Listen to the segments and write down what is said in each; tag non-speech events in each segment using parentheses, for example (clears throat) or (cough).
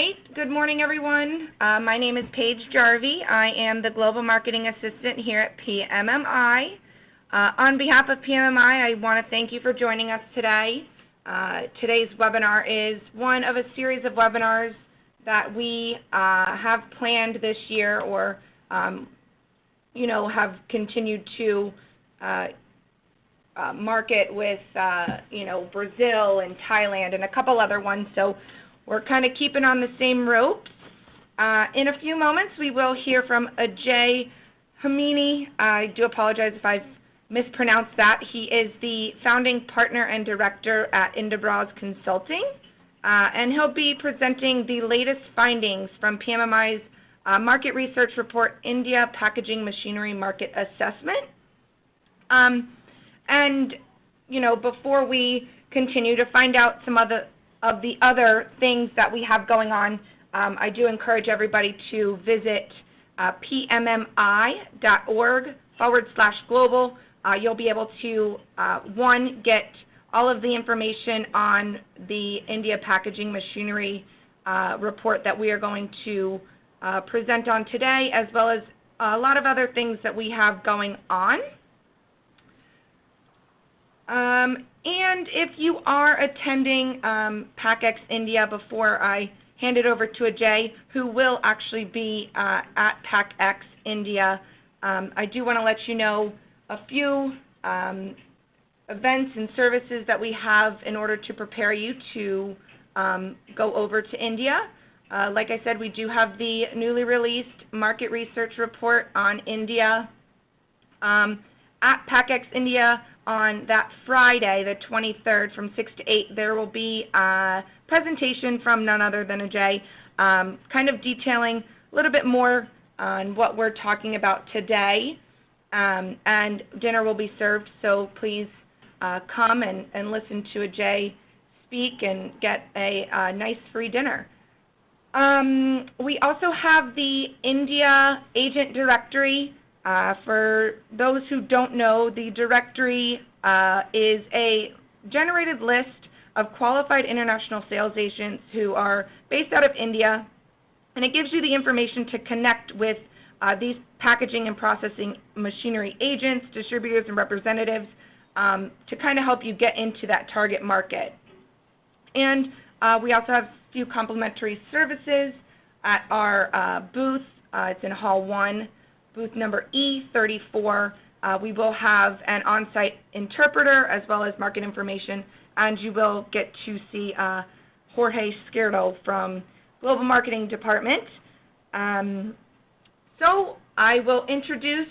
right. Good morning, everyone. Uh, my name is Paige Jarvie. I am the Global Marketing Assistant here at PMMI. Uh, on behalf of PMMI, I want to thank you for joining us today. Uh, today's webinar is one of a series of webinars that we uh, have planned this year or, um, you know, have continued to uh, uh, market with, you know, Brazil and Thailand and a couple other ones. So we're kind of keeping on the same ropes. Uh, in a few moments, we will hear from Ajay Hamini. I do apologize if I've mispronounced that. He is the founding partner and director at Indabras Consulting, uh, and he'll be presenting the latest findings from PMMI's uh, market research report, India Packaging Machinery Market Assessment. Um, and, you know, before we continue to find out some other of the other things that we have going on, um, I do encourage everybody to visit uh, pmmi.org forward slash global. Uh, you'll be able to, uh, one, get all of the information on the India Packaging Machinery uh, report that we are going to uh, present on today, as well as a lot of other things that we have going on. Um, and if you are attending um, PACX India before I hand it over to Ajay, who will actually be uh, at PACX India, um, I do want to let you know a few um, events and services that we have in order to prepare you to um, go over to India. Uh, like I said, we do have the newly released market research report on India. Um, at PACX India, on that Friday, the 23rd, from 6 to 8, there will be a presentation from none other than Ajay, um, kind of detailing a little bit more on what we're talking about today. Um, and dinner will be served, so please uh, come and, and listen to Ajay speak and get a, a nice free dinner. Um, we also have the India Agent Directory uh, for those who don't know, the directory uh, is a generated list of qualified international sales agents who are based out of India, and it gives you the information to connect with uh, these packaging and processing machinery agents, distributors, and representatives um, to kind of help you get into that target market. And uh, we also have a few complimentary services at our uh, booth. It's in Hall 1 booth number E34. Uh, we will have an on-site interpreter as well as market information, and you will get to see uh, Jorge Izquierdo from Global Marketing Department. Um, so I will introduce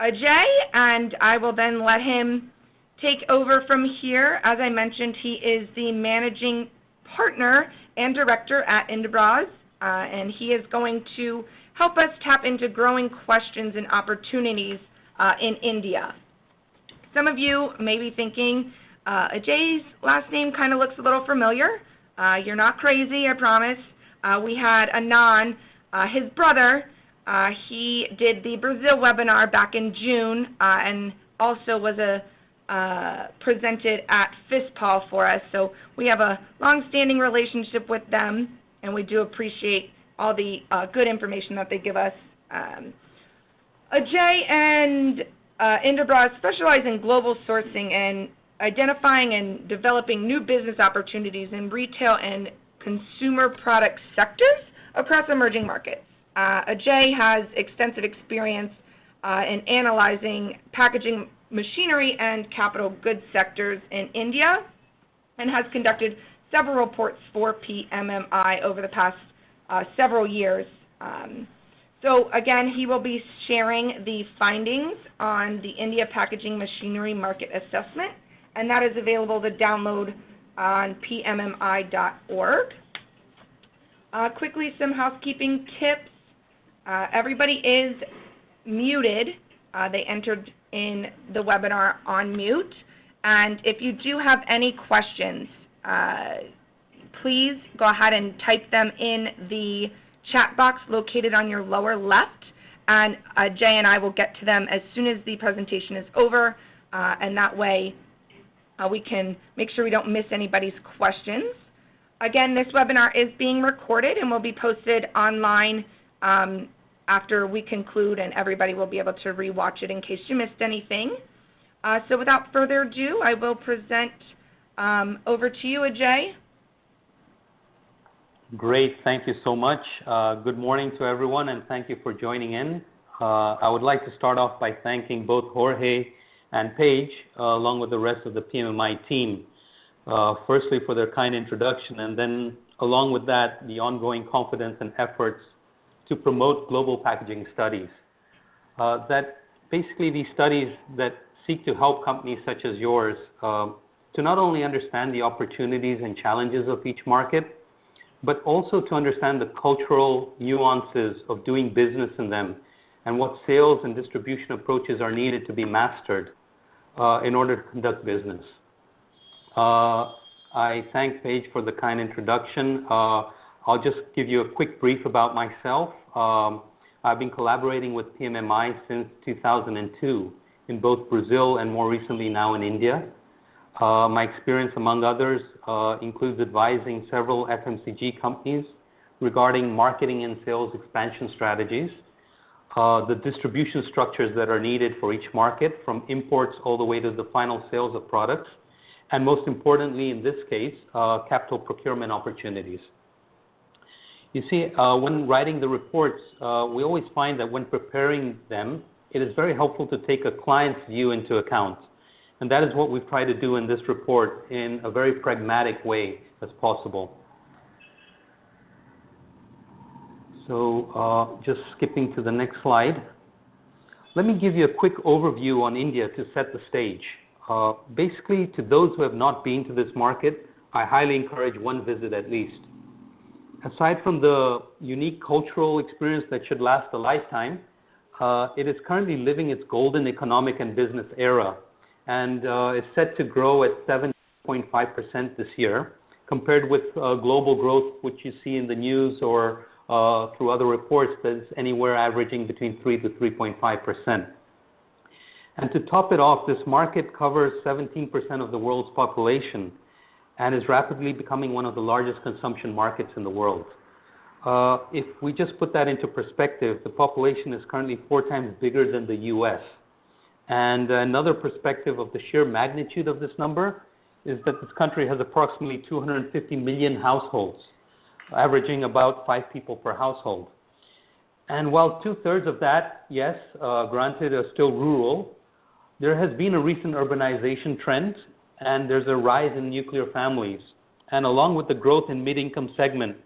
Ajay, and I will then let him take over from here. As I mentioned, he is the managing partner and director at Indabras, uh, and he is going to help us tap into growing questions and opportunities uh, in India. Some of you may be thinking, uh, Ajay's last name kind of looks a little familiar. Uh, you're not crazy, I promise. Uh, we had Anand, uh, his brother, uh, he did the Brazil webinar back in June uh, and also was a presented at FISPAL for us. So we have a long-standing relationship with them, and we do appreciate all the uh, good information that they give us. Um, Ajay and uh, Indabras specialize in global sourcing and identifying and developing new business opportunities in retail and consumer product sectors across emerging markets. Uh, Ajay has extensive experience uh, in analyzing packaging machinery and capital goods sectors in India and has conducted several reports for PMMI over the past several years. Um, so again, he will be sharing the findings on the India Packaging Machinery Market Assessment, and that is available to download on pmmi.org. Uh, quickly, some housekeeping tips. Uh, everybody is muted. Uh, they entered in the webinar on mute. And if you do have any questions, uh, please go ahead and type them in the chat box located on your lower left, and uh, Jay and I will get to them as soon as the presentation is over, uh, and that way uh, we can make sure we don't miss anybody's questions. again, this webinar is being recorded and will be posted online um, after we conclude, and everybody will be able to rewatch it in case you missed anything. Uh, so without further ado, I will present um, over to you, Ajay. Great. Thank you so much. Uh, good morning to everyone, and thank you for joining in. Uh, I would like to start off by thanking both Jorge and Paige, uh, along with the rest of the PMMI team, uh, firstly for their kind introduction, and then along with that, the ongoing confidence and efforts to promote global packaging studies. Uh, that basically these studies that seek to help companies such as yours uh, to not only understand the opportunities and challenges of each market, but also to understand the cultural nuances of doing business in them and what sales and distribution approaches are needed to be mastered uh, in order to conduct business. Uh, I thank Paige for the kind introduction. Uh, I'll just give you a quick brief about myself. Um, I've been collaborating with PMMI since 2002 in both Brazil and more recently now in India. Uh, my experience, among others, uh, includes advising several FMCG companies regarding marketing and sales expansion strategies, uh, the distribution structures that are needed for each market, from imports all the way to the final sales of products, and most importantly, in this case, uh, capital procurement opportunities. You see, uh, when writing the reports, uh, we always find that when preparing them, it is very helpful to take a client's view into account. And that is what we've tried to do in this report in a very pragmatic way as possible. So uh, just skipping to the next slide. Let me give you a quick overview on India to set the stage. Uh, basically, to those who have not been to this market, I highly encourage one visit at least. Aside from the unique cultural experience that should last a lifetime, uh, it is currently living its golden economic and business era and uh, is set to grow at 7.5% this year, compared with uh, global growth, which you see in the news or uh, through other reports, that's anywhere averaging between 3 to 3.5%. And to top it off, this market covers 17% of the world's population and is rapidly becoming one of the largest consumption markets in the world. Uh, if we just put that into perspective, the population is currently four times bigger than the US. And another perspective of the sheer magnitude of this number is that this country has approximately 250 million households, averaging about five people per household. And while two thirds of that, yes, uh, granted, are still rural, there has been a recent urbanization trend, and there's a rise in nuclear families. And along with the growth in mid income segment,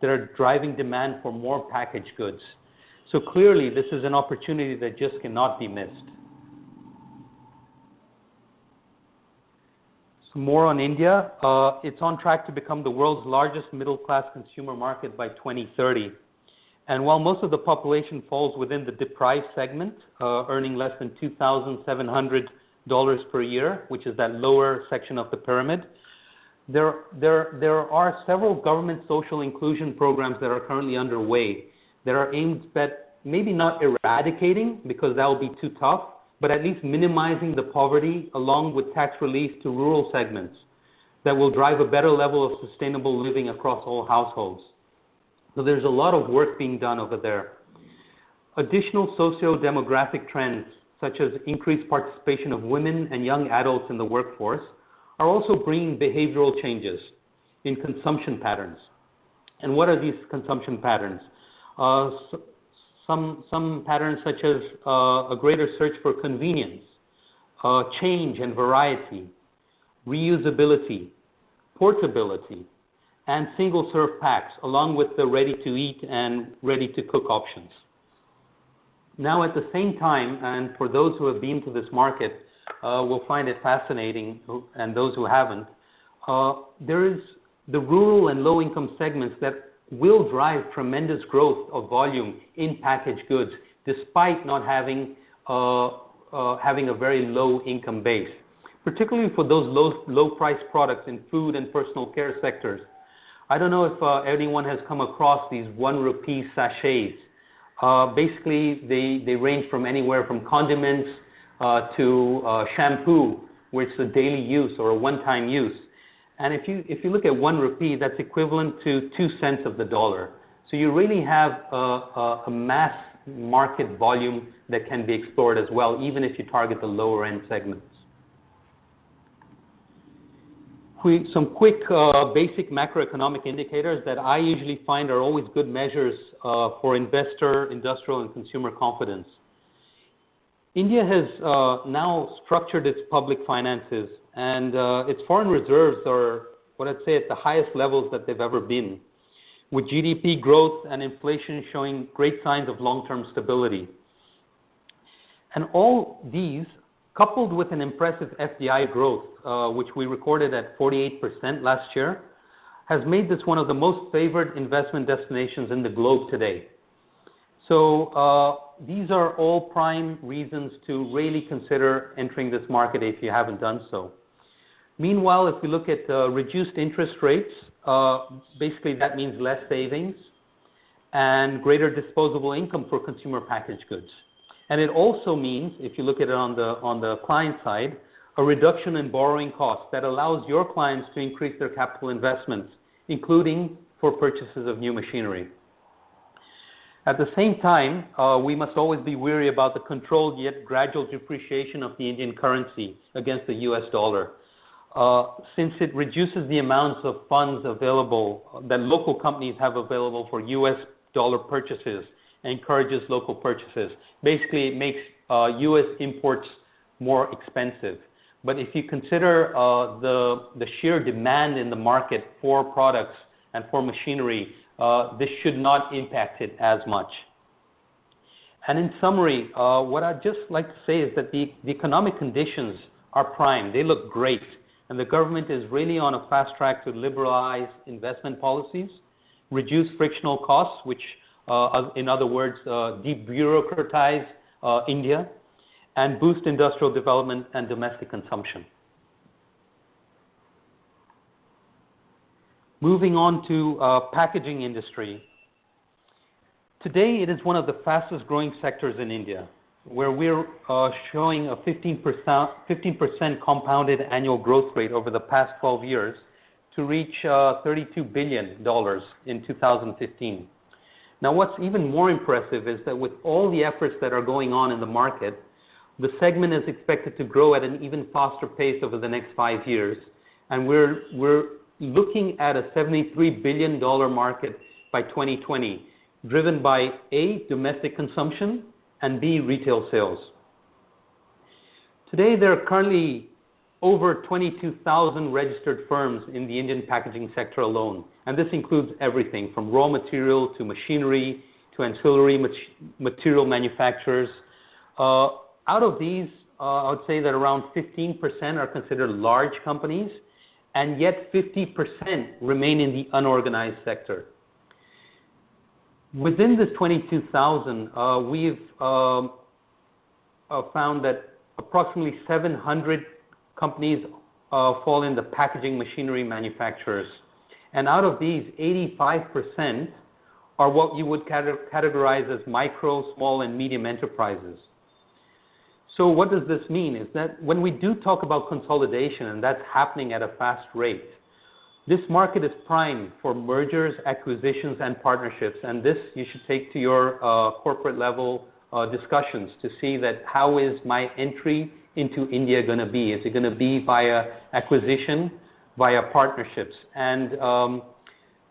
that are driving demand for more packaged goods. So clearly, this is an opportunity that just cannot be missed. More on India. Uh, it's on track to become the world's largest middle-class consumer market by 2030. And While most of the population falls within the deprived segment, uh, earning less than $2,700 per year, which is that lower section of the pyramid, there there there are several government social inclusion programs that are currently underway that are aimed at maybe not eradicating, because that will be too tough, but at least minimizing the poverty along with tax relief to rural segments that will drive a better level of sustainable living across all households. So there's a lot of work being done over there. Additional socio-demographic trends, such as increased participation of women and young adults in the workforce, are also bringing behavioral changes in consumption patterns. And what are these consumption patterns? Uh, some, some patterns such as uh, a greater search for convenience, uh, change and variety, reusability, portability, and single-serve packs, along with the ready-to-eat and ready-to-cook options. Now, at the same time, and for those who have been to this market uh, will find it fascinating, and those who haven't, uh, there is the rural and low-income segments that will drive tremendous growth of volume in packaged goods, despite not having uh, uh, having a very low income base, particularly for those low low price products in food and personal care sectors. I don't know if uh, anyone has come across these one rupee sachets. Basically, they, they range from anywhere from condiments to shampoo, which is a daily use or a one-time use. And if you if you look at 1 rupee, that's equivalent to 2 cents of the dollar. So you really have a mass market volume that can be explored as well, even if you target the lower-end segments. Some quick uh, basic macroeconomic indicators that I usually find are always good measures uh, for investor, industrial, and consumer confidence. India has uh, now structured its public finances, and uh, its foreign reserves are, what I'd say, at the highest levels that they've ever been, with GDP growth and inflation showing great signs of long-term stability. And all these, coupled with an impressive FDI growth, uh, which we recorded at 48% last year, has made this one of the most favored investment destinations in the globe today. So, uh, these are all prime reasons to really consider entering this market if you haven't done so. Meanwhile, if we look at uh, reduced interest rates, uh, basically that means less savings and greater disposable income for consumer packaged goods. And it also means, if you look at it on the client side, a reduction in borrowing costs that allows your clients to increase their capital investments, including for purchases of new machinery. At the same time, uh, we must always be wary about the controlled yet gradual depreciation of the Indian currency against the US dollar, Uh, since it reduces the amounts of funds available uh, that local companies have available for US dollar purchases and encourages local purchases. Basically, it makes uh, US imports more expensive. But if you consider the the sheer demand in the market for products and for machinery, this should not impact it as much. And in summary, what I'd just like to say is that the, the economic conditions are prime. They look great, and the government is really on a fast track to liberalize investment policies, reduce frictional costs, which, uh, in other words, uh, de-bureaucratize uh, India, and boost industrial development and domestic consumption. Moving on to packaging industry. Today, it is one of the fastest-growing sectors in India, where we're uh, showing a 15% compounded annual growth rate over the past 12 years to reach uh, $32 billion in 2015. Now, What's even more impressive is that with all the efforts that are going on in the market, the segment is expected to grow at an even faster pace over the next five years. And we're looking at a $73 billion market by 2020, driven by, A, domestic consumption, and B, retail sales. Today, there are currently over 22,000 registered firms in the Indian packaging sector alone, and this includes everything from raw material to machinery to ancillary material manufacturers. Uh, out of these, uh, I would say that around 15% are considered large companies, and yet 50% remain in the unorganized sector. Within this 22,000, uh, we've um, uh, found that approximately 700 companies uh, fall in the packaging machinery manufacturers. And out of these, 85% are what you would categorize as micro, small, and medium enterprises. So what does this mean is that when we do talk about consolidation, and that's happening at a fast rate, this market is prime for mergers, acquisitions, and partnerships. And this you should take to your corporate-level discussions to see that how is my entry into India going to be? Is it going to be via acquisition, via partnerships? And um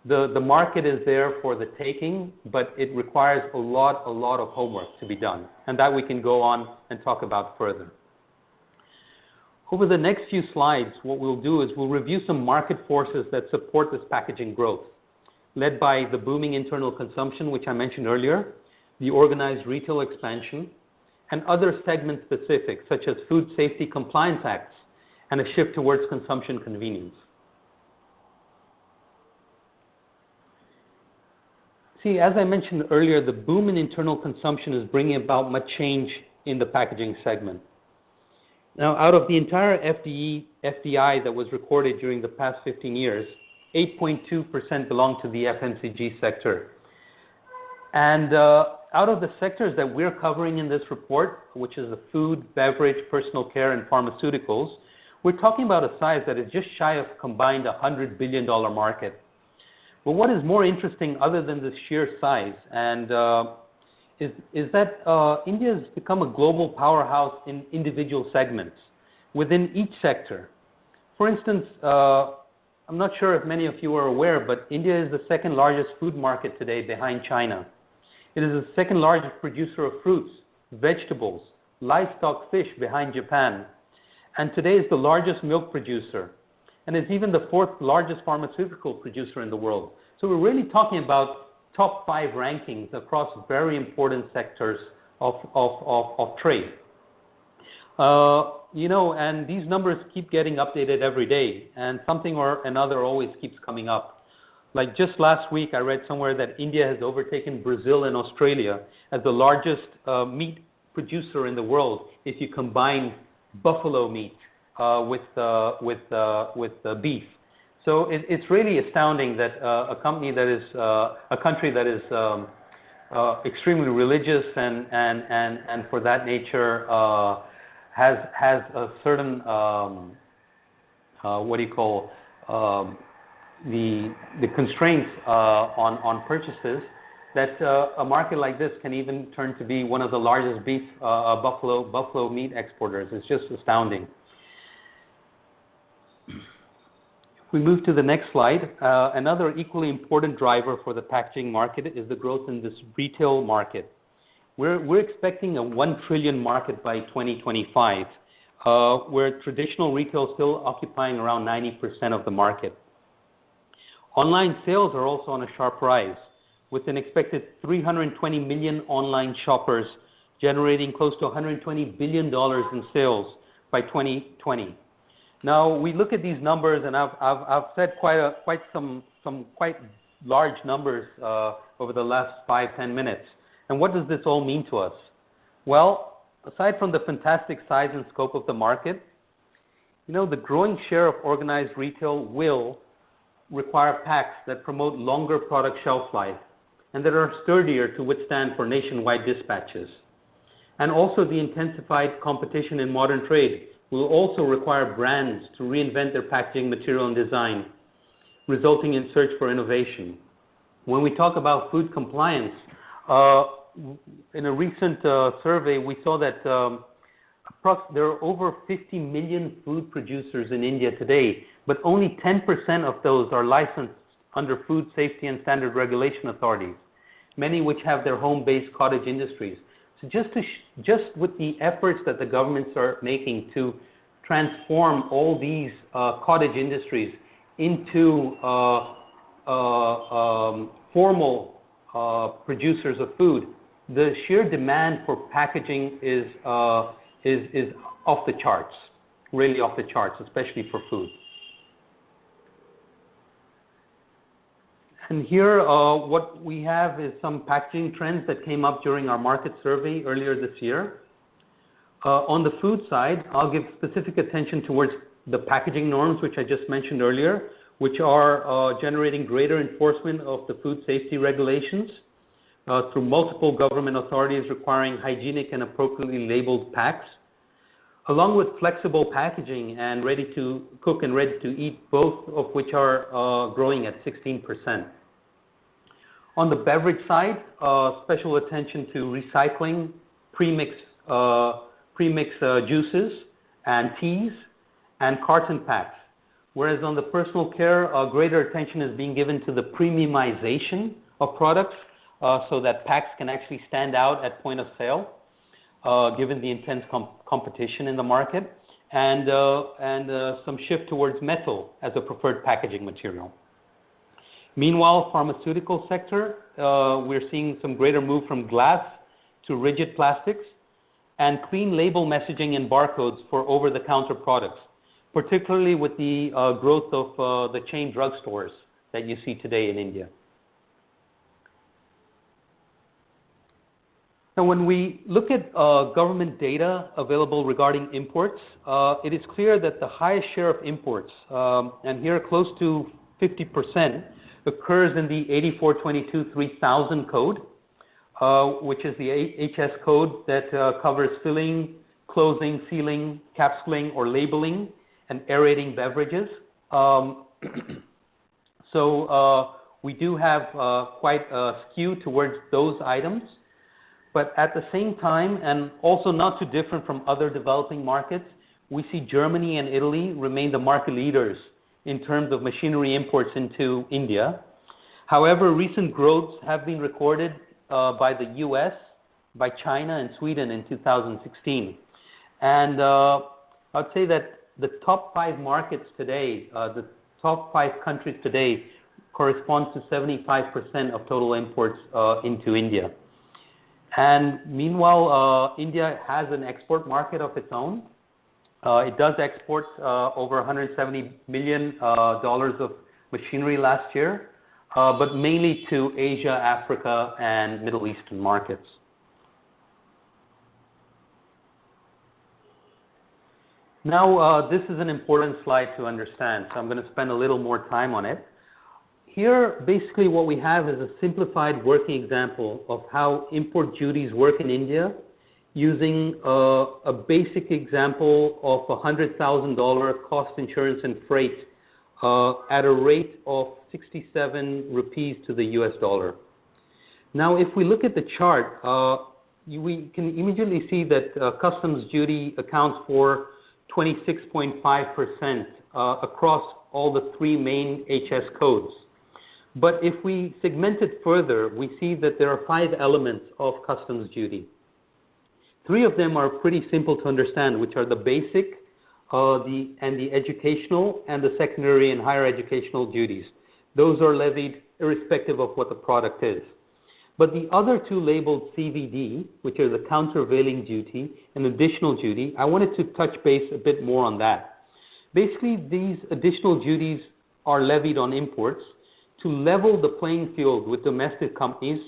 the the market is there for the taking, but it requires a lot, a lot of homework to be done, and that we can go on and talk about further. Over the next few slides, what we'll do is we'll review some market forces that support this packaging growth, led by the booming internal consumption, which I mentioned earlier, the organized retail expansion, and other segment-specific, such as food safety compliance acts and a shift towards consumption convenience. See, as I mentioned earlier, the boom in internal consumption is bringing about much change in the packaging segment. Now, out of the entire FDI that was recorded during the past 15 years, 8.2% belonged to the FMCG sector. And out of the sectors that we're covering in this report, which is the food, beverage, personal care, and pharmaceuticals, we're talking about a size that is just shy of combined $100 billion market. But what is more interesting other than the sheer size and uh, is, is that uh, India has become a global powerhouse in individual segments within each sector. For instance, uh, I'm not sure if many of you are aware, but India is the second largest food market today behind China. It is the second largest producer of fruits, vegetables, livestock, fish behind Japan, and today is the largest milk producer, and is even the fourth largest pharmaceutical producer in the world. So we're really talking about top five rankings across very important sectors of, of, of, of trade. Uh, you know, and these numbers keep getting updated every day, and something or another always keeps coming up. Like just last week, I read somewhere that India has overtaken Brazil and Australia as the largest uh, meat producer in the world if you combine buffalo meat uh, with, uh, with, uh, with uh, beef. So it, it's really astounding that uh, a company that is, a country that is um, extremely religious and, and, and, and for that nature has has a certain um, uh, what do you call um, the the constraints uh, on on purchases that uh, a market like this can even turn to be one of the largest beef uh, uh, buffalo buffalo meat exporters. It's just astounding. If we move to the next slide, uh, another equally important driver for the packaging market is the growth in this retail market. We're we're expecting a 1 trillion market by 2025, uh, where traditional retail is still occupying around 90% of the market. Online sales are also on a sharp rise, with an expected 320 million online shoppers generating close to $120 billion in sales by 2020. Now, we look at these numbers, and I've said quite quite some some quite large numbers uh, over the last five, ten minutes. And what does this all mean to us? Well, aside from the fantastic size and scope of the market, you know, the growing share of organized retail will require packs that promote longer product shelf life and that are sturdier to withstand for nationwide dispatches. And also the intensified competition in modern trade will also require brands to reinvent their packaging material and design, resulting in search for innovation. When we talk about food compliance, uh, in a recent uh, survey, we saw that um, there are over 50 million food producers in India today, but only 10% of those are licensed under food safety and standard regulation authorities, many which have their home-based cottage industries. So just, just with the efforts that the governments are making to transform all these uh, cottage industries into uh, uh, um, formal uh, producers of food, the sheer demand for packaging is, uh, is, is off the charts, really off the charts, especially for food. Here, uh, what we have is some packaging trends that came up during our market survey earlier this year. Uh, on the food side, I'll give specific attention towards the packaging norms, which I just mentioned earlier, which are uh, generating greater enforcement of the food safety regulations. Through multiple government authorities requiring hygienic and appropriately labeled packs, along with flexible packaging and ready-to-cook and ready-to-eat, both of which are growing at 16%. On the beverage side, uh, special attention to recycling premix juices and teas and carton packs. Whereas on the personal care, greater attention is being given to the premiumization of products uh, so that packs can actually stand out at point of sale, uh, given the intense competition in the market, and uh, some shift towards metal as a preferred packaging material. Meanwhile, pharmaceutical sector, we're seeing some greater move from glass to rigid plastics and clean label messaging and barcodes for over-the-counter products, particularly with the growth of the chain drugstores that you see today in India. Now, when we look at uh, government data available regarding imports, uh, it is clear that the highest share of imports, um, and here close to 50%, occurs in the 8422-3000 code, uh, which is the HS code that covers filling, closing, sealing, capsuling, or labeling, and aerating beverages. Um, (clears throat) so we do have quite a skew towards those items. But at the same time, and also not too different from other developing markets, we see Germany and Italy remain the market leaders in terms of machinery imports into India. However, recent growths have been recorded uh, by the U.S., by China, and Sweden in 2016. And uh, I'd say that the top five markets today, uh, the top five countries today, corresponds to 75% of total imports into India. And meanwhile, India has an export market of its own. It does export over $170 million of machinery last year. Uh, but mainly to Asia, Africa, and Middle Eastern markets. Now, uh, this is an important slide to understand, so I'm going to spend a little more time on it. Here, basically what we have is a simplified working example of how import duties work in India using uh, a basic example of $100,000 cost insurance and freight at a rate of 67 rupees to the US dollar. Now, if we look at the chart, uh, we can immediately see that uh, customs duty accounts for 26.5% uh, across all the three main HS codes. But if we segment it further, we see that there are five elements of customs duty. Three of them are pretty simple to understand, which are the basic, uh, the and the educational and the secondary and higher educational duties. Those are levied irrespective of what the product is. But the other two labeled CVD, which are the countervailing duty and additional duty, I wanted to touch base a bit more on that. Basically, these additional duties are levied on imports to level the playing field with domestic companies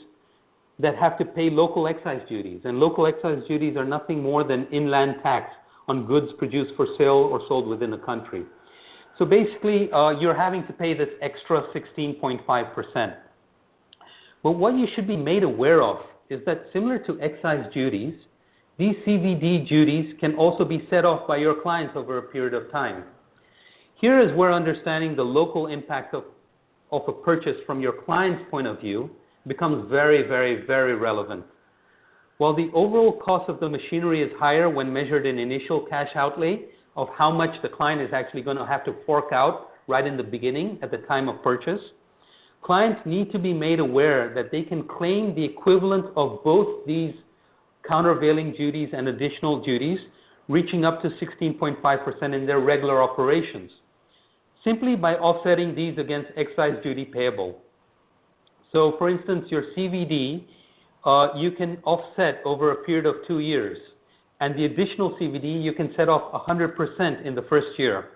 that have to pay local excise duties. And local excise duties are nothing more than inland tax on goods produced for sale or sold within a country. So basically, uh, you're having to pay this extra 16.5%. But what you should be made aware of is that similar to excise duties, these CVD duties can also be set off by your clients over a period of time. Here is where understanding the local impact of, of a purchase from your client's point of view becomes very, very, very relevant. While the overall cost of the machinery is higher when measured in initial cash outlay of how much the client is actually going to have to fork out right in the beginning at the time of purchase, clients need to be made aware that they can claim the equivalent of both these countervailing duties and additional duties, reaching up to 16.5% in their regular operations, simply by offsetting these against excise duty payable. So, For instance, your CVD uh, you can offset over a period of two years. And the additional CVD, you can set off 100% in the first year.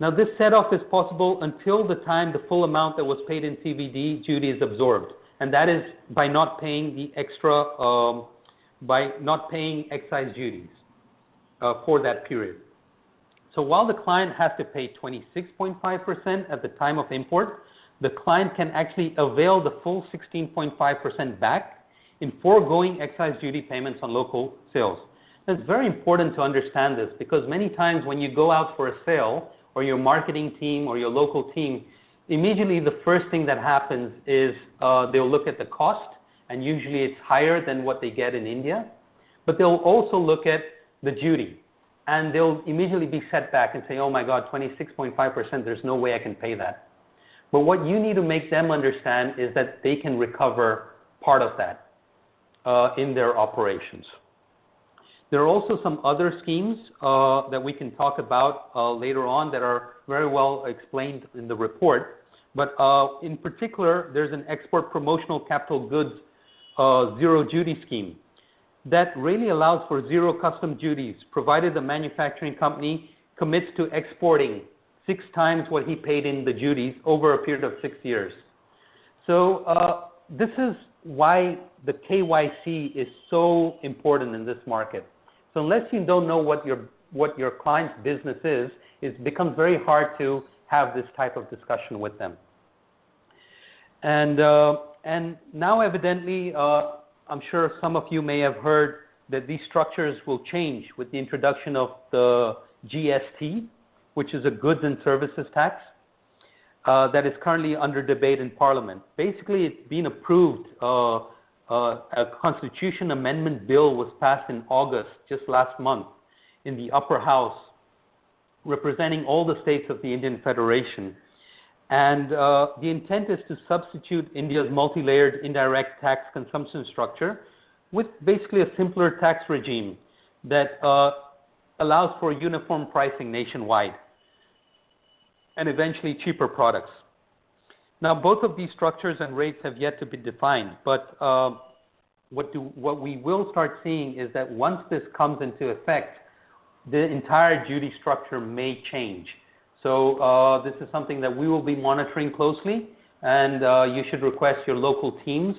Now, this set off is possible until the time the full amount that was paid in CVD duty is absorbed, and that is by not paying the extra, um, by not paying excise duties uh, for that period. So while the client has to pay 26.5% at the time of import, the client can actually avail the full 16.5% back in foregoing excise duty payments on local sales. It's very important to understand this because many times when you go out for a sale or your marketing team or your local team, immediately the first thing that happens is uh, they'll look at the cost and usually it's higher than what they get in India. But they'll also look at the duty and they'll immediately be set back and say, oh my God, 26.5%, there's no way I can pay that. But what you need to make them understand is that they can recover part of that. Uh, in their operations. There are also some other schemes uh, that we can talk about uh, later on that are very well explained in the report. But in particular, there's an export promotional capital goods zero duty scheme that really allows for zero custom duties, provided the manufacturing company commits to exporting six times what he paid in the duties over a period of six years. So this is why the KYC is so important in this market. So unless you don't know what your what your client's business is, it becomes very hard to have this type of discussion with them. And uh, and now evidently, uh, I'm sure some of you may have heard that these structures will change with the introduction of the GST, which is a goods and services tax that is currently under debate in Parliament. Basically, it's been approved. A constitution amendment bill was passed in August, just last month, in the upper house, representing all the states of the Indian Federation. And uh, the intent is to substitute India's multi-layered indirect tax consumption structure with basically a simpler tax regime that uh, allows for uniform pricing nationwide and eventually cheaper products. Now, both of these structures and rates have yet to be defined, but uh, what, do, what we will start seeing is that once this comes into effect, the entire duty structure may change. So uh, this is something that we will be monitoring closely, and uh, you should request your local teams,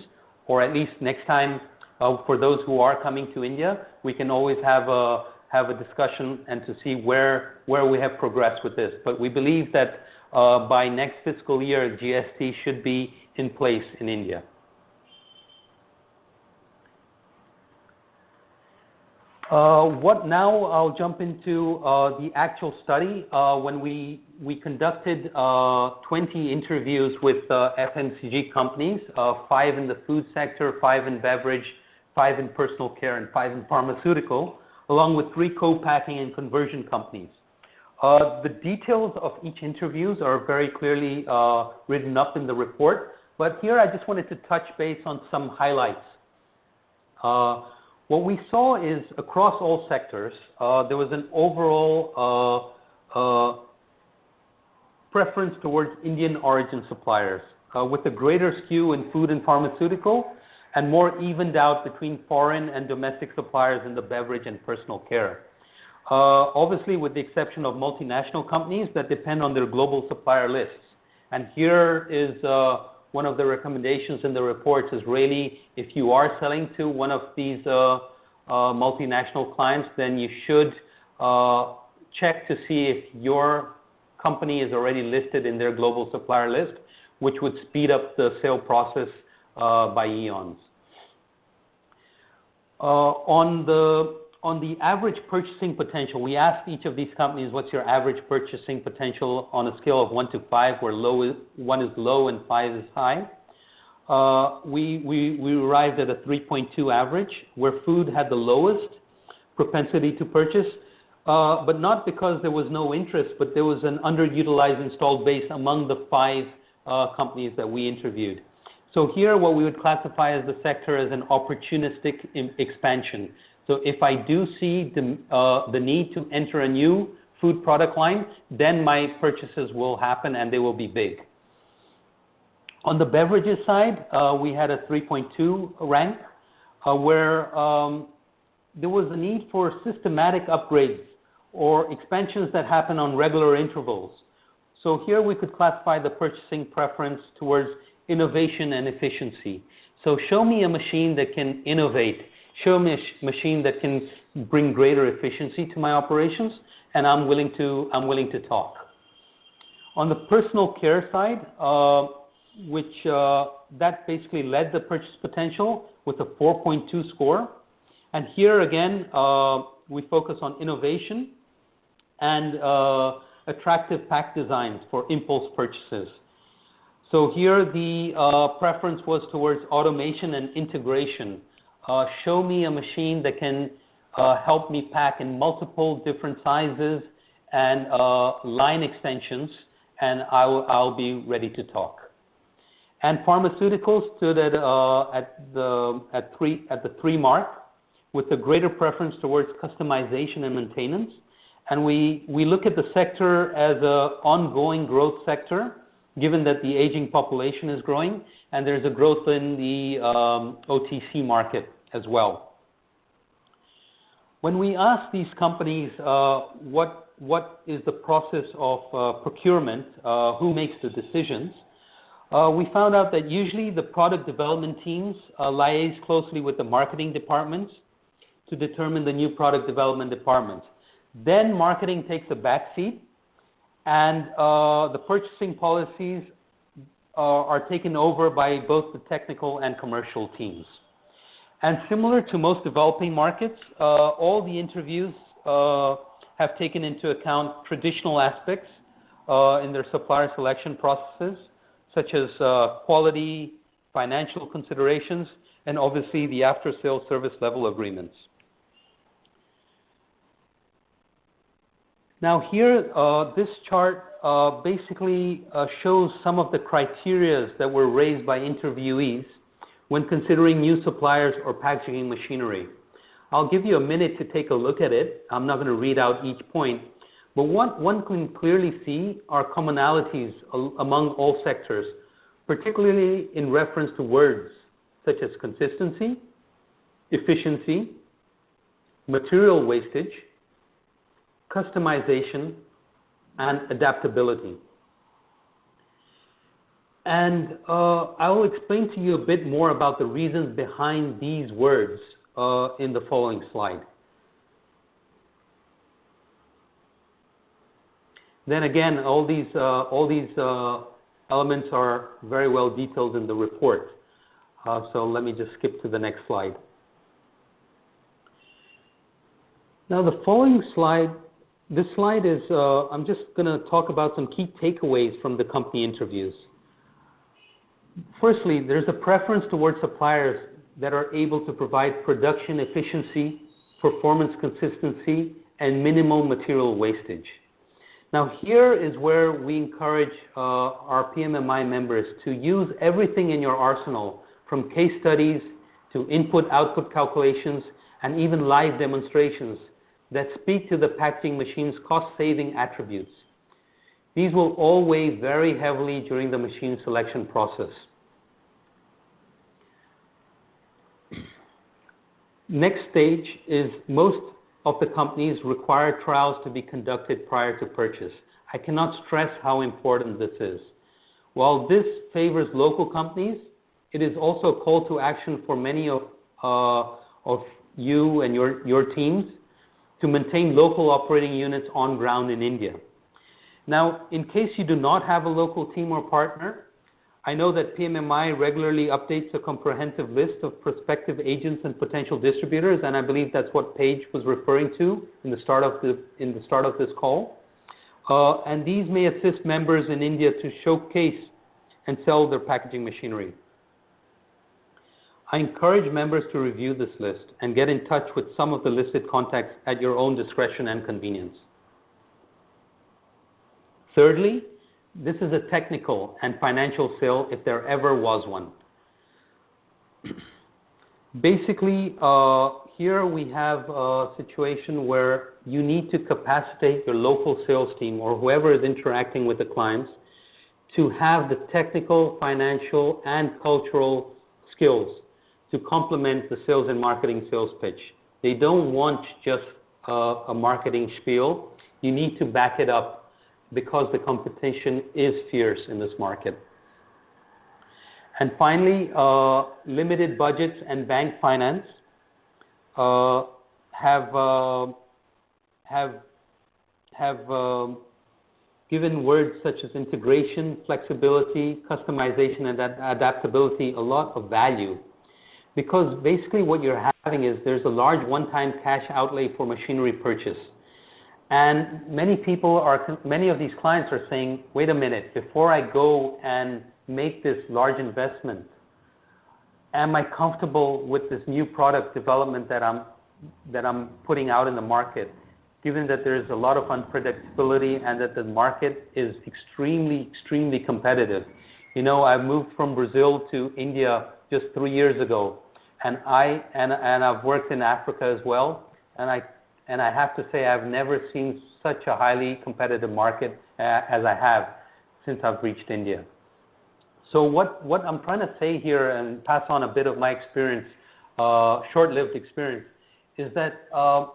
or at least next time uh, for those who are coming to India, we can always have a have a discussion and to see where where we have progressed with this. But we believe that uh, by next fiscal year, GST should be in place in India. Uh, what now? I'll jump into uh, the actual study. When we we conducted 20 interviews with FMCG companies, five in the food sector, five in beverage, five in personal care, and five in pharmaceutical, along with three co-packing and conversion companies. The details of each interviews are very clearly written up in the report, but here I just wanted to touch base on some highlights. What we saw is across all sectors, uh, there was an overall uh, uh, preference towards Indian origin suppliers, with a greater skew in food and pharmaceutical, and more evened out between foreign and domestic suppliers in the beverage and personal care. Obviously, with the exception of multinational companies that depend on their global supplier lists. And Here is one of the recommendations in the report is really if you are selling to one of these uh, uh, multinational clients, then you should uh, check to see if your company is already listed in their global supplier list, which would speed up the sale process by eons. On the on the average purchasing potential, we asked each of these companies, "What's your average purchasing potential on a scale of one to five, where low is one is low and five is high?" Uh, we we arrived at a 3.2 average, where food had the lowest propensity to purchase, uh, but not because there was no interest, but there was an underutilized installed base among the five uh, companies that we interviewed. So Here, what we would classify as the sector as an opportunistic expansion. So If I do see uh, the need to enter a new food product line, then my purchases will happen, and they will be big. On the beverages side, uh, we had a 3.2 rank, uh, where um, there was a need for systematic upgrades or expansions that happen on regular intervals. So Here we could classify the purchasing preference towards innovation and efficiency. So Show me a machine that can innovate show me a machine that can bring greater efficiency to my operations, and I'm willing to, I'm willing to talk. On the personal care side, uh, which uh, that basically led the purchase potential with a 4.2 score. And here again, uh, we focus on innovation and uh, attractive pack designs for impulse purchases. So here the uh, preference was towards automation and integration uh, show me a machine that can uh, help me pack in multiple different sizes and uh, line extensions, and I'll be ready to talk. And Pharmaceuticals stood at the three mark with a greater preference towards customization and maintenance. And We look at the sector as an ongoing growth sector, given that the aging population is growing, and there's a growth in the um, OTC market as well. When we ask these companies uh, what is the process of uh, procurement, uh, who makes the decisions, we found out that usually the product development teams liaise closely with the marketing departments to determine the new product development department. Then marketing takes a back seat, and the purchasing policies are taken over by both the technical and commercial teams. And Similar to most developing markets, uh, all the interviews uh, have taken into account traditional aspects uh, in their supplier selection processes, such as uh, quality, financial considerations, and obviously the after-sales service level agreements. Now here, uh, this chart uh, basically uh, shows some of the criteria that were raised by interviewees when considering new suppliers or packaging machinery. I'll give you a minute to take a look at it. I'm not going to read out each point, but what one can clearly see are commonalities among all sectors, particularly in reference to words such as consistency, efficiency, material wastage, customization, and adaptability. And uh, I will explain to you a bit more about the reasons behind these words uh, in the following slide. Then again, all these, uh, all these uh, elements are very well detailed in the report. Uh, so let me just skip to the next slide. Now the following slide this slide is, uh, I'm just going to talk about some key takeaways from the company interviews. Firstly, there's a preference towards suppliers that are able to provide production efficiency, performance consistency, and minimal material wastage. Now, here is where we encourage uh, our PMMI members to use everything in your arsenal, from case studies to input-output calculations, and even live demonstrations that speak to the packaging machine's cost-saving attributes. These will all weigh very heavily during the machine selection process. (clears throat) Next stage is most of the companies require trials to be conducted prior to purchase. I cannot stress how important this is. While this favors local companies, it is also a call to action for many of, uh, of you and your, your teams to maintain local operating units on ground in India. Now, in case you do not have a local team or partner, I know that PMMI regularly updates a comprehensive list of prospective agents and potential distributors, and I believe that's what Paige was referring to in the start of, the, in the start of this call. Uh, and these may assist members in India to showcase and sell their packaging machinery. I encourage members to review this list and get in touch with some of the listed contacts at your own discretion and convenience. Thirdly, this is a technical and financial sale if there ever was one. (clears throat) Basically, uh, here we have a situation where you need to capacitate your local sales team or whoever is interacting with the clients to have the technical, financial, and cultural skills to complement the sales and marketing sales pitch. They don't want just a, marketing spiel. You need to back it up because the competition is fierce in this market. And finally, uh, limited budgets and bank finance uh, have have have uh, given words such as integration, flexibility, customization, and adaptability a lot of value because basically what you're having is there's a large one-time cash outlay for machinery purchase. And many people are, many of these clients are saying, wait a minute, before I go and make this large investment, am I comfortable with this new product development that I'm, that I'm putting out in the market, given that there's a lot of unpredictability and that the market is extremely, extremely competitive. You know, I moved from Brazil to India just three years ago. And I and and I've worked in Africa as well, and I and I have to say I've never seen such a highly competitive market uh, as I have since I've reached India. So what what I'm trying to say here and pass on a bit of my experience, uh, short-lived experience, is that uh,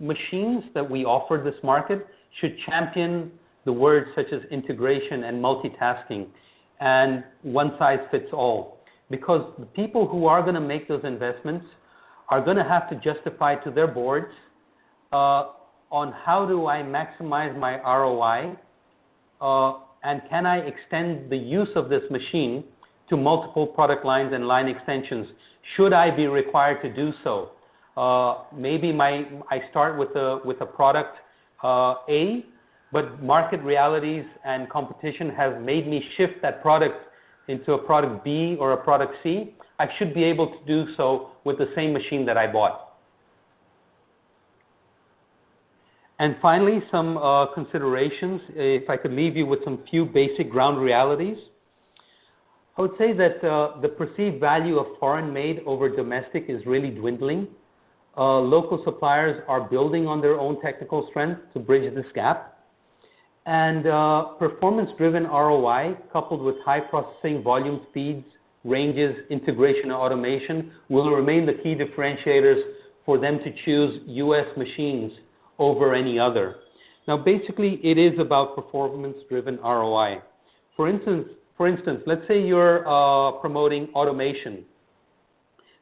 machines that we offer this market should champion the words such as integration and multitasking and one size fits all because the people who are going to make those investments are going to have to justify to their boards uh, on how do I maximize my ROI uh, and can I extend the use of this machine to multiple product lines and line extensions? Should I be required to do so? maybe my, I start with a product A, but market realities and competition have made me shift that product into a product B or a product C, I should be able to do so with the same machine that I bought. And finally, some uh, considerations. If I could leave you with some few basic ground realities. I would say that uh, the perceived value of foreign made over domestic is really dwindling. Uh, local suppliers are building on their own technical strength to bridge this gap. And uh, performance-driven ROI, coupled with high processing volume speeds, ranges, integration, and automation, will remain the key differentiators for them to choose U.S. machines over any other. Now, basically, it is about performance-driven ROI. For instance, for instance, let's say you're uh, promoting automation.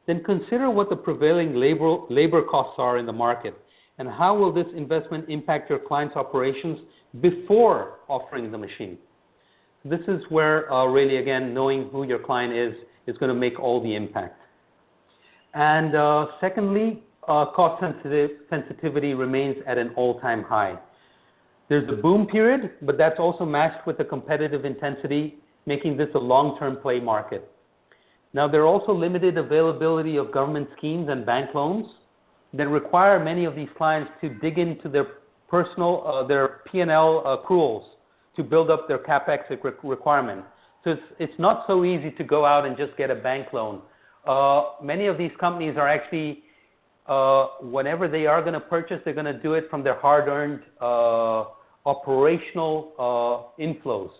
Then consider what the prevailing labor, labor costs are in the market and how will this investment impact your client's operations before offering the machine? This is where uh, really, again, knowing who your client is is going to make all the impact. And uh, secondly, uh, cost sensitivity remains at an all-time high. There's a boom period, but that's also matched with the competitive intensity, making this a long-term play market. Now, there are also limited availability of government schemes and bank loans that require many of these clients to dig into their personal, uh, their P&L accruals to build up their CapEx requirement. So it's, it's not so easy to go out and just get a bank loan. Uh, many of these companies are actually, uh, whenever they are going to purchase, they're going to do it from their hard-earned uh, operational uh, inflows.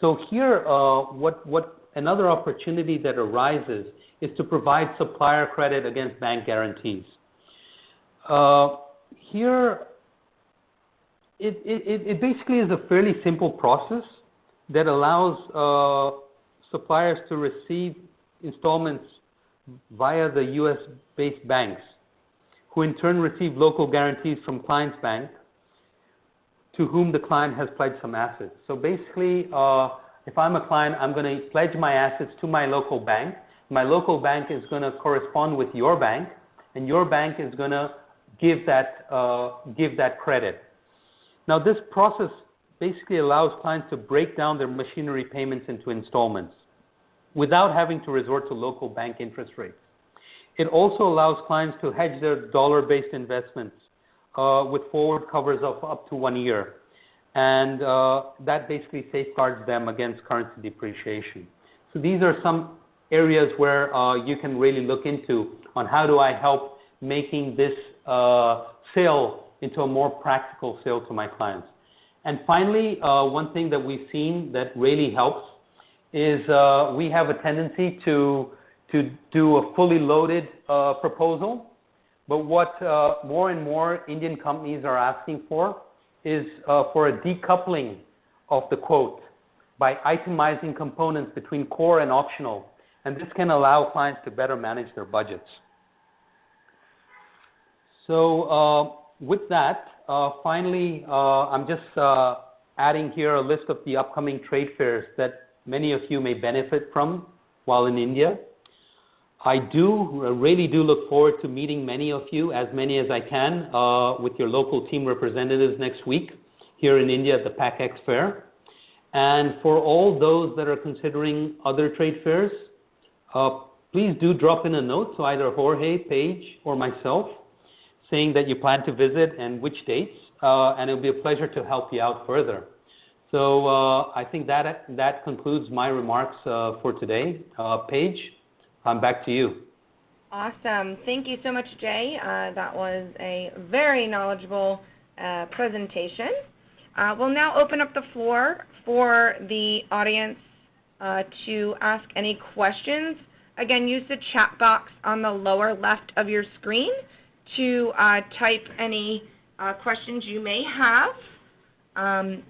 So here, uh, what, what another opportunity that arises is to provide supplier credit against bank guarantees. Uh, here, it, basically is a fairly simple process that allows uh, suppliers to receive installments via the U.S.-based banks, who in turn receive local guarantees from client's bank, to whom the client has pledged some assets. So basically, uh, if I'm a client, I'm going to pledge my assets to my local bank. My local bank is going to correspond with your bank, and your bank is going to give that, uh, give that credit. Now, this process basically allows clients to break down their machinery payments into installments without having to resort to local bank interest rates. It also allows clients to hedge their dollar-based investments uh, with forward covers of up to one year. And uh, that basically safeguards them against currency depreciation. So these are some areas where uh, you can really look into on how do I help making this uh, sale into a more practical sale to my clients. And finally, uh, one thing that we've seen that really helps is we have a tendency to, to do a fully loaded proposal. But what more and more Indian companies are asking for is for a decoupling of the quote by itemizing components between core and optional. And this can allow clients to better manage their budgets. So uh, with that, uh, finally, uh, I'm just uh, adding here a list of the upcoming trade fairs that many of you may benefit from while in India. I do really do look forward to meeting many of you, as many as I can, uh, with your local team representatives next week here in India at the PACX Fair. And for all those that are considering other trade fairs, uh, please do drop in a note to either Jorge, Paige, or myself saying that you plan to visit and which dates, uh, and it'll be a pleasure to help you out further. So uh, I think that that concludes my remarks uh, for today. Uh, Paige, I'm back to you. Awesome. Thank you so much, Jay. Uh, that was a very knowledgeable presentation. we'll now open up the floor for the audience to ask any questions. Again, use the chat box on the lower left of your screen to uh, type any uh, questions you may have. Um,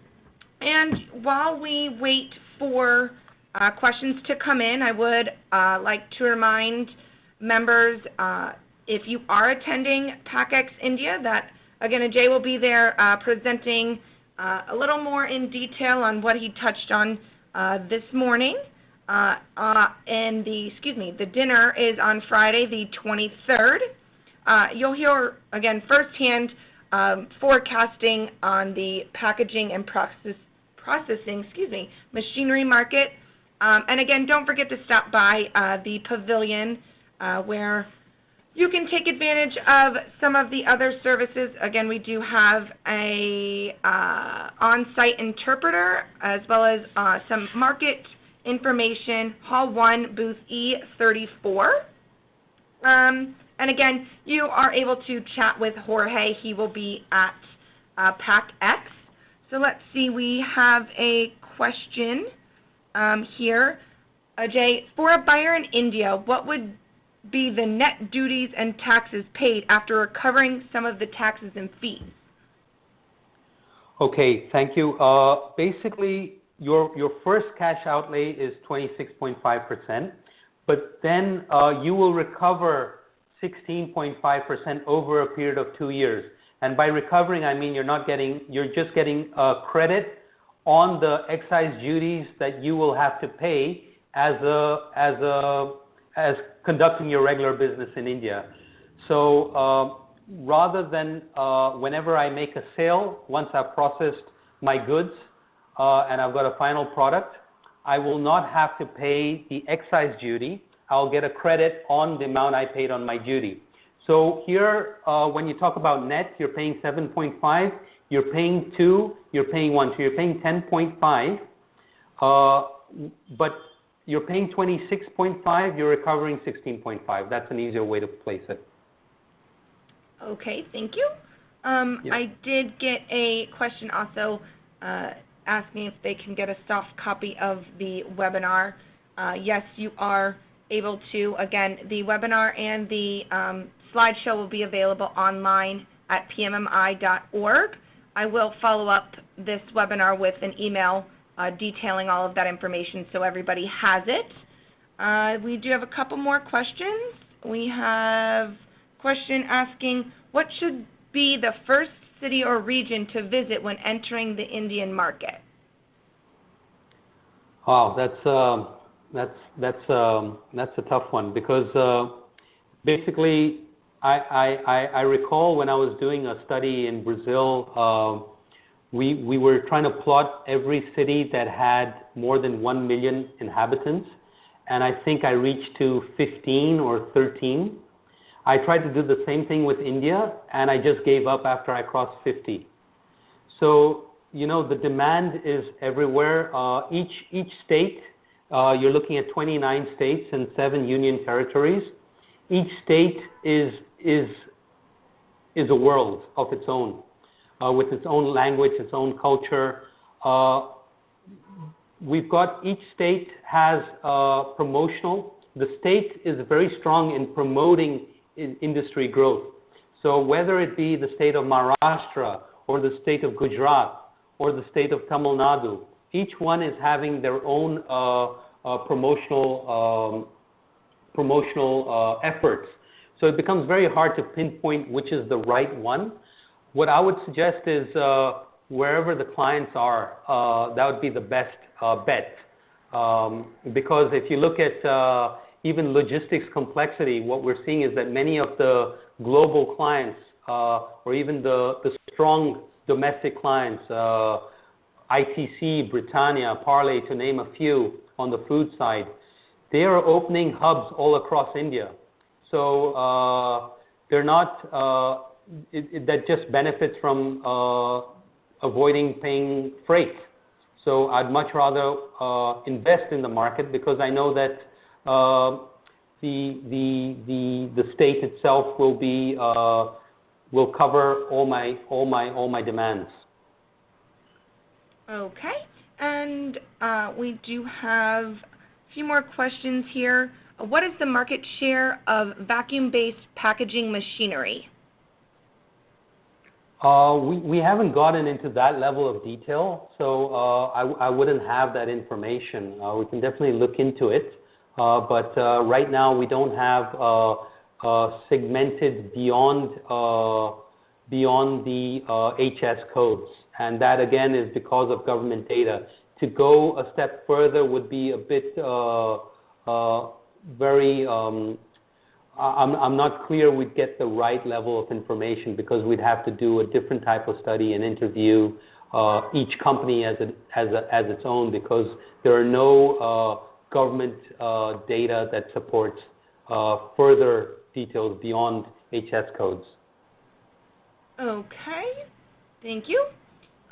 and while we wait for uh, questions to come in, I would uh, like to remind members uh, if you are attending PACX India that again Ajay will be there uh, presenting a little more in detail on what he touched on Uh, this morning. Uh, uh, and the excuse me, the dinner is on Friday the 23rd you'll hear, again, firsthand um, forecasting on the packaging and processing excuse me, machinery market. Um, and again, don't forget to stop by the pavilion, where you can take advantage of some of the other services. Again, we do have an uh, on-site interpreter as well as uh, some market information, hall one, booth E34. Um, and Again, you are able to chat with Jorge. He will be at uh, PACK So Let's see. We have a question um, here. Ajay, for a buyer in India, what would be the net duties and taxes paid after recovering some of the taxes and fees? Okay. Thank you. Uh, basically, your your first cash outlay is 26.5%, but then uh, you will recover 16.5% over a period of two years. And by recovering, I mean you're not getting, you're just getting a credit on the excise duties that you will have to pay as a, as a, as conducting your regular business in India. So uh, rather than uh, whenever I make a sale, once I've processed my goods, uh, and I've got a final product, I will not have to pay the excise duty. I'll get a credit on the amount I paid on my duty. So here, when you talk about net, you're paying 7.5, you're paying 2, you're paying 1%. So you're paying 10.5%, but you're paying 26.5, you're recovering 16.5. That's an easier way to place it. Okay. Thank you. Um, yeah. I did get a question also uh, asking if they can get a soft copy of the webinar. Uh, yes, you are able to. Again, the webinar and the um, slideshow will be available online at pmmi.org. I will follow up this webinar with an email Uh, detailing all of that information so everybody has it. Uh, we do have a couple more questions. We have a question asking, "What should be the first city or region to visit when entering the Indian market? Wow, that's um, that's that's um, that's a tough one because uh, basically, I recall when I was doing a study in Brazil, um, we were trying to plot every city that had more than 1 million inhabitants, and I think I reached to 15 or 13. I tried to do the same thing with India, and I just gave up after I crossed 50. So, you know, The demand is everywhere. Uh, each state, uh, you're looking at 29 states and seven union territories. Each state is is is a world of its own, Uh, with its own language, its own culture. Uh, we've got each state has uh, promotional. The state is very strong in promoting industry growth. So whether it be the state of Maharashtra or the state of Gujarat or the state of Tamil Nadu, each one is having their own uh, promotional um, promotional efforts. So it becomes very hard to pinpoint which is the right one. What I would suggest is, uh, wherever the clients are, uh, that would be the best uh, bet. Um, because if you look at even logistics complexity, what we're seeing is that many of the global clients, or even the strong domestic clients, ITC, Britannia, Parle, to name a few on the food side, they are opening hubs all across India. That just benefits from uh, avoiding paying freight. So I'd much rather uh, invest in the market because I know that uh, the state itself will be uh will cover all my all my all my demands. Okay. And we do have a few more questions here. What is the market share of vacuum-based packaging machinery? Uh, we haven't gotten into that level of detail, so uh, I wouldn't have that information. Uh, we can definitely look into it. But right now, we don't have segmented beyond beyond the HS codes, and that, again, is because of government data. To go a step further would be a bit very um, I'm not clear we'd get the right level of information because we'd have to do a different type of study and interview uh, each company as its own because there are no uh, government uh, data that supports further details beyond HS codes. Okay. Thank you.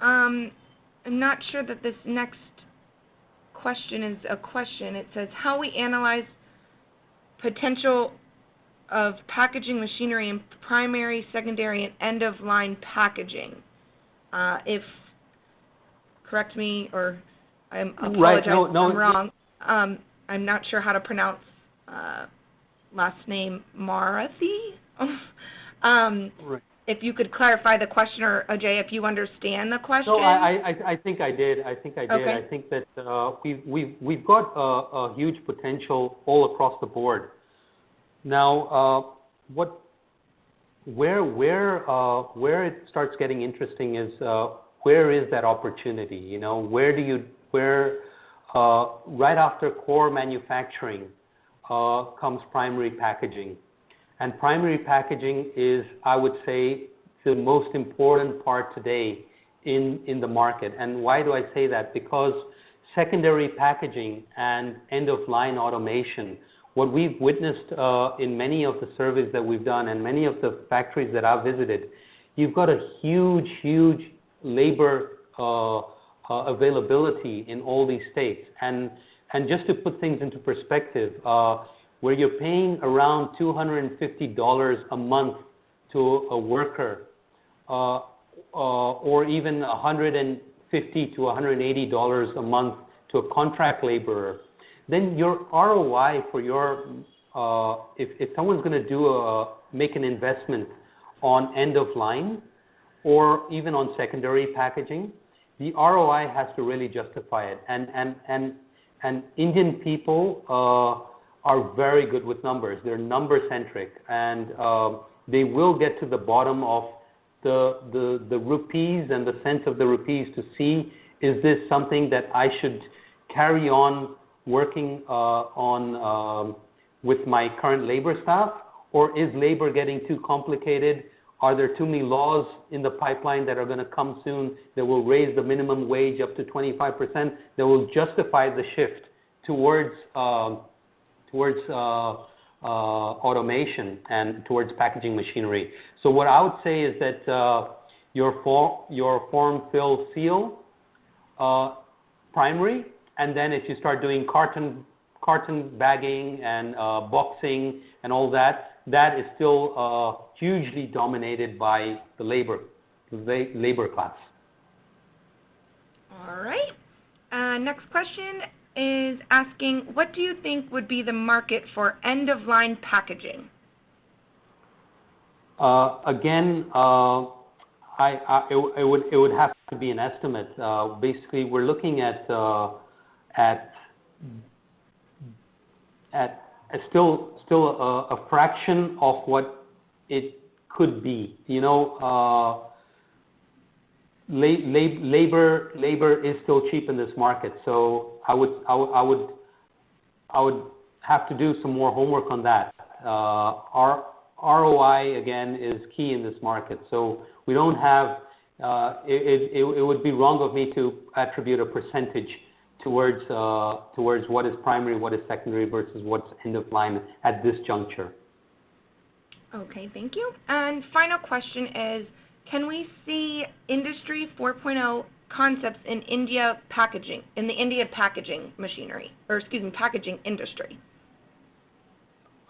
Um, I'm not sure that this next question is a question. It says, how we analyze potential of packaging machinery in primary, secondary, and end-of-line packaging. Uh, if, correct me or I apologize. Right. if I'm wrong. Um, I'm not sure how to pronounce uh, last name Marathy. (laughs) Um, right. If you could clarify the question, or Ajay, if you understand the question. No, I I, I think I did. I think I did. Okay. I think that uh, we've got a huge potential all across the board. Now, uh, what, where where, uh, where it starts getting interesting is uh, where is that opportunity? You know, where do you, where right after core manufacturing comes primary packaging. And primary packaging is, I would say, the most important part today in in the market. And why do I say that? Because secondary packaging and end-of-line automation, what we've witnessed uh, in many of the surveys that we've done and many of the factories that I've visited, you've got a huge huge labor uh, uh, availability in all these states. And and just to put things into perspective, where you're paying around $250 a month to a worker, or even $150-$180 a month to a contract laborer, then your ROI for your uh, if if someone's going to do a make an investment on end of line or even on secondary packaging, the ROI has to really justify it. And and and and Indian people are very good with numbers. They're number centric, and they will get to the bottom of the the the rupees and the sense of the rupees to see, is this something that I should carry on working uh, on um, with my current labor staff? Or is labor getting too complicated? Are there too many laws in the pipeline that are going to come soon that will raise the minimum wage up to 25%, that will justify the shift towards um, towards uh, uh, automation and towards packaging machinery? So what I would say is that your form, your form, fill, seal, primary, and then if you start doing carton carton bagging and uh, boxing and all that, that is still uh, hugely dominated by the labor labor class. All right. Uh, next question is asking, what do you think would be the market for end-of-line packaging? Again, I it would it would have to be an estimate. Basically, we're looking at still still a fraction of what it could be. You know, uh, labor labor is still cheap in this market, so I would I would I would have to do some more homework on that. Uh, Our ROI, again, is key in this market. So we don't have. Uh, it, it would be wrong of me to attribute a percentage towards uh, towards what is primary, what is secondary, versus what's end of line at this juncture. Okay, thank you. And final question is, can we see Industry 4.0 concepts in India packaging, in the India packaging machinery, or excuse me, packaging industry?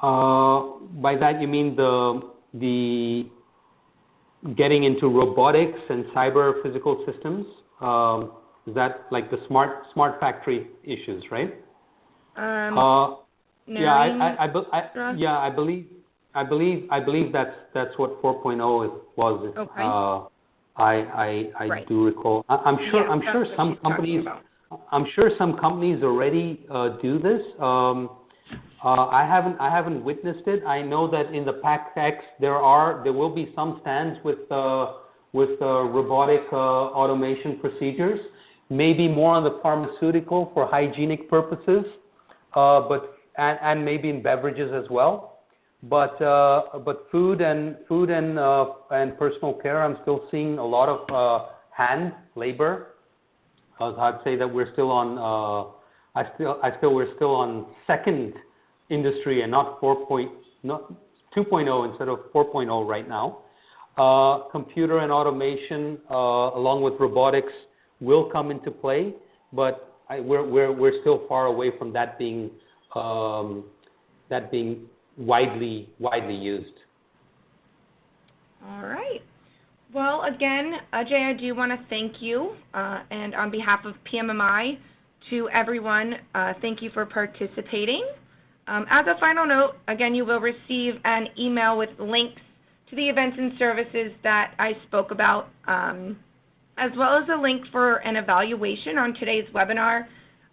Uh, by that you mean the the getting into robotics and cyber physical systems? Um, Is that like the smart smart factory issues, right? Um, uh, no. Yeah, I believe I believe, I believe that's that's what 4.0 was. Okay. Uh, I do recall. Right. I'm sure Yeah, what she's talking about. I'm sure some companies already uh, do this. Um, I haven't I haven't witnessed it. I know that in the PACK EX, there will be some stands with with robotic automation procedures, maybe more on the pharmaceutical for hygienic purposes, uh but and maybe in beverages as well. But uh, but food and food and uh, and personal care, I'm still seeing a lot of uh, hand labor. I'd say that we're still on. Uh, I still I still we're still on second industry and not 4 point, not 2.0 instead of 4.0 right now. Uh, computer and automation, uh, along with robotics, will come into play, but we're, we're, we're still far away from that being, um, that being widely, widely used. All right. Well, again, Ajay, I do want to thank you, uh, and on behalf of PMMI, to everyone, uh, thank you for participating. Um, as a final note, again, you will receive an email with links to the events and services that I spoke about, um, as well as a link for an evaluation on today's webinar.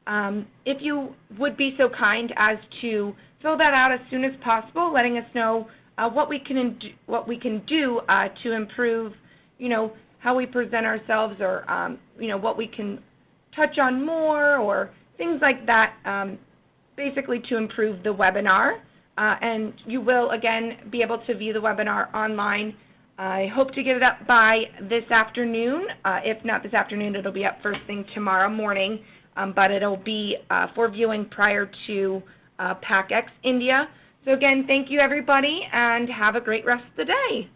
Um, if you would be so kind as to fill that out as soon as possible, letting us know uh, what we can what we can do uh, to improve, you know, how we present ourselves, or um, you know, what we can touch on more, or things like that, um, basically to improve the webinar. Uh, and you will, again, be able to view the webinar online. I hope to get it up by this afternoon. Uh, if not this afternoon, it'll be up first thing tomorrow morning, um, but it'll be uh, for viewing prior to uh, PACX India. So again, thank you everybody, and have a great rest of the day.